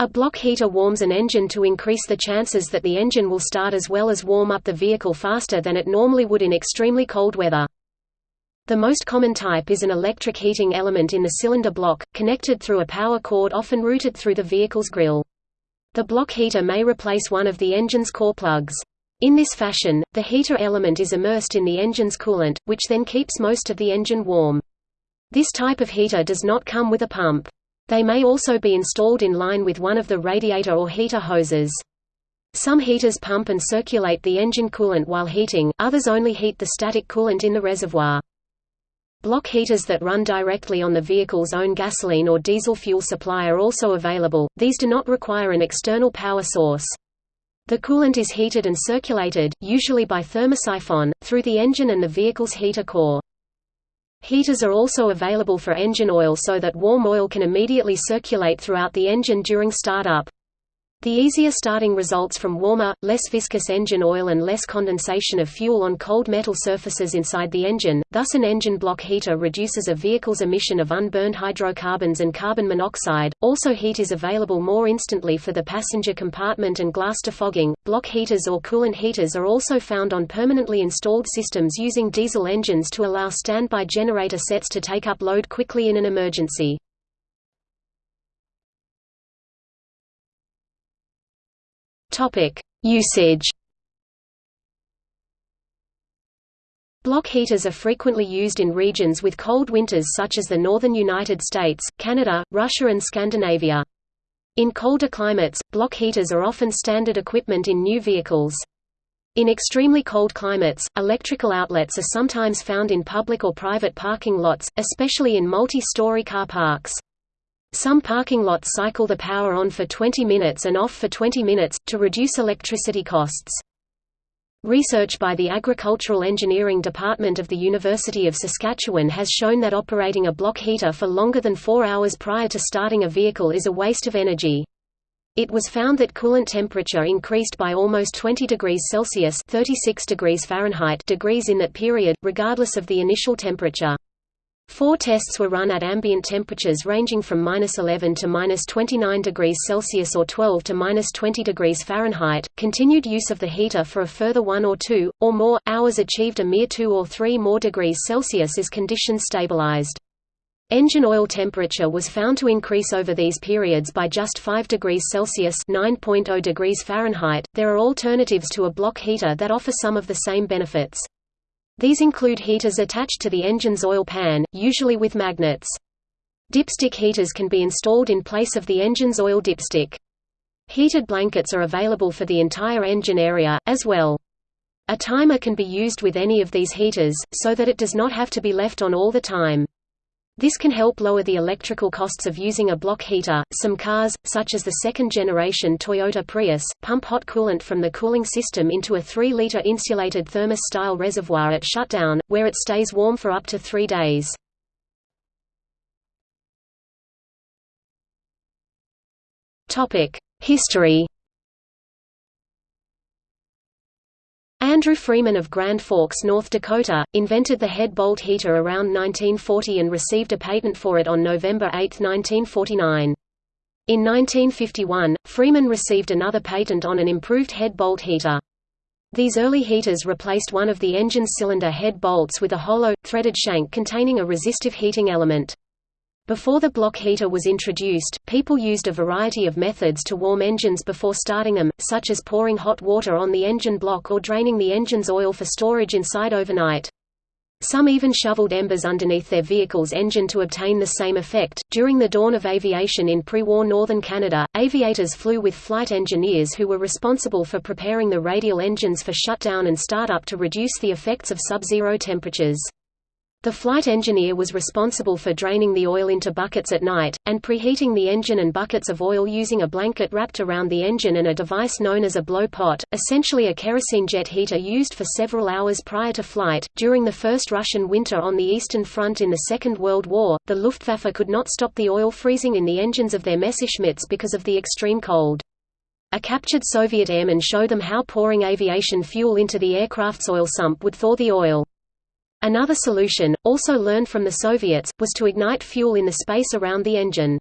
A block heater warms an engine to increase the chances that the engine will start as well as warm up the vehicle faster than it normally would in extremely cold weather. The most common type is an electric heating element in the cylinder block, connected through a power cord often routed through the vehicle's grille. The block heater may replace one of the engine's core plugs. In this fashion, the heater element is immersed in the engine's coolant, which then keeps most of the engine warm. This type of heater does not come with a pump. They may also be installed in line with one of the radiator or heater hoses. Some heaters pump and circulate the engine coolant while heating, others only heat the static coolant in the reservoir. Block heaters that run directly on the vehicle's own gasoline or diesel fuel supply are also available, these do not require an external power source. The coolant is heated and circulated, usually by thermosiphon, through the engine and the vehicle's heater core. Heaters are also available for engine oil so that warm oil can immediately circulate throughout the engine during startup. The easier starting results from warmer, less viscous engine oil and less condensation of fuel on cold metal surfaces inside the engine, thus an engine block heater reduces a vehicle's emission of unburned hydrocarbons and carbon monoxide. Also heat is available more instantly for the passenger compartment and glass defogging. Block heaters or coolant heaters are also found on permanently installed systems using diesel engines to allow standby generator sets to take up load quickly in an emergency. Topic: Usage. Block heaters are frequently used in regions with cold winters such as the northern United States, Canada, Russia and Scandinavia. In colder climates, block heaters are often standard equipment in new vehicles. In extremely cold climates, electrical outlets are sometimes found in public or private parking lots, especially in multi-story car parks. Some parking lots cycle the power on for 20 minutes and off for 20 minutes, to reduce electricity costs. Research by the Agricultural Engineering Department of the University of Saskatchewan has shown that operating a block heater for longer than four hours prior to starting a vehicle is a waste of energy. It was found that coolant temperature increased by almost 20 degrees Celsius 36 degrees Fahrenheit degrees in that period, regardless of the initial temperature. Four tests were run at ambient temperatures ranging from minus 11 to minus 29 degrees Celsius or 12 to minus 20 degrees Fahrenheit. Continued use of the heater for a further one or two, or more, hours achieved a mere two or three more degrees Celsius as conditions stabilized. Engine oil temperature was found to increase over these periods by just 5 degrees Celsius (9.0 degrees Fahrenheit). There are alternatives to a block heater that offer some of the same benefits. These include heaters attached to the engine's oil pan, usually with magnets. Dipstick heaters can be installed in place of the engine's oil dipstick. Heated blankets are available for the entire engine area, as well. A timer can be used with any of these heaters, so that it does not have to be left on all the time. This can help lower the electrical costs of using a block heater. Some cars, such as the second generation Toyota Prius, pump hot coolant from the cooling system into a 3 liter insulated thermos style reservoir at shutdown, where it stays warm for up to three days. History Andrew Freeman of Grand Forks, North Dakota, invented the head bolt heater around 1940 and received a patent for it on November 8, 1949. In 1951, Freeman received another patent on an improved head bolt heater. These early heaters replaced one of the engine's cylinder head bolts with a hollow, threaded shank containing a resistive heating element. Before the block heater was introduced, people used a variety of methods to warm engines before starting them, such as pouring hot water on the engine block or draining the engine's oil for storage inside overnight. Some even shoveled embers underneath their vehicle's engine to obtain the same effect. During the dawn of aviation in pre war northern Canada, aviators flew with flight engineers who were responsible for preparing the radial engines for shutdown and startup to reduce the effects of sub zero temperatures. The flight engineer was responsible for draining the oil into buckets at night, and preheating the engine and buckets of oil using a blanket wrapped around the engine and a device known as a blow pot, essentially a kerosene jet heater used for several hours prior to flight. During the first Russian winter on the Eastern Front in the Second World War, the Luftwaffe could not stop the oil freezing in the engines of their Messerschmitts because of the extreme cold. A captured Soviet airman showed them how pouring aviation fuel into the aircraft's oil sump would thaw the oil. Another solution, also learned from the Soviets, was to ignite fuel in the space around the engine.